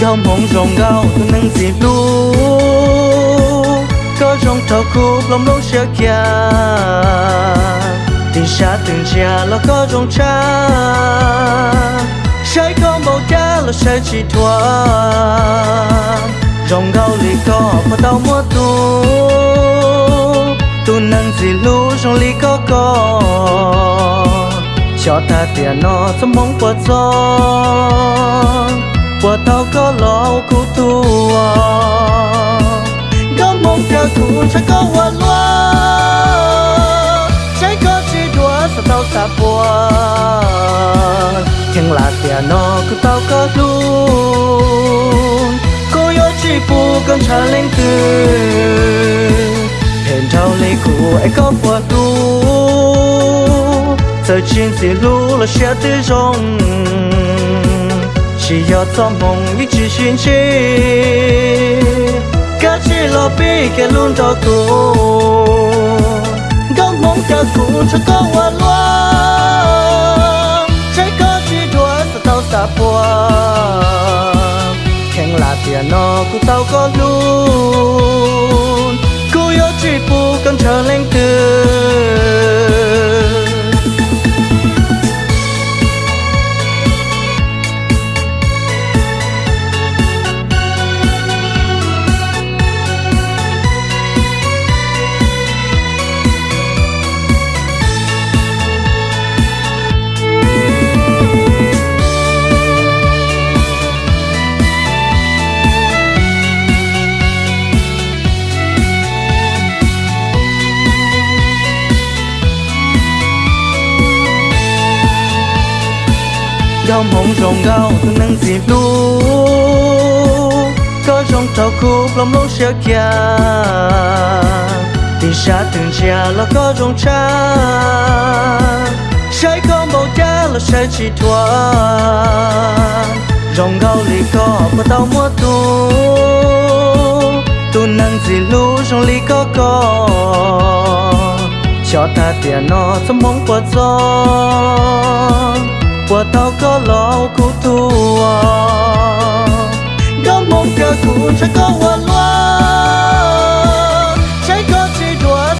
gom hồng rong gao tu nang gì lu có rong thâu khu lòng lông xe kia tình xa từng chia lo có rong cha. Sai có màu cha lo sai chỉ thua rong gao lì có có tao mua tu tu nang gì lu rong lì có có cho ta tiền nó trong mong qua gió quả tao có lo cứu tu có mong cha cụ sẽ có hoa loa trái có chỉ đua sao tao xa bùa chẳng là tiền nó cứ tao có luôn. Cô yêu chỉ phụ con trả lên từ hiện trao lấy cụ ai có bùa luôn giờ chiến sĩ lũ là sẽ tư rong chỉ có tâm mong ý chỉ xin chi cả chỉ lo bi cái luôn đó cô có mong cả cô cho có hoa loa trái có chỉ đua sao tao xa bùa khen là tiền nó của tao có luôn cô yêu chỉ phụ con chờ lên từ dòng hồng rồng gao thương nâng dịp lu có trong tàu khu lòng lâu xe kia tình xa từng chia là có trong cha sai có bầu cha là sai chỉ thua rồng gao lì có có tao mua tu tu nâng gì lu rong lì có có cho ta tiền nó trong mong qua gió qua tao có lo của tua có một cơ cụ sẽ có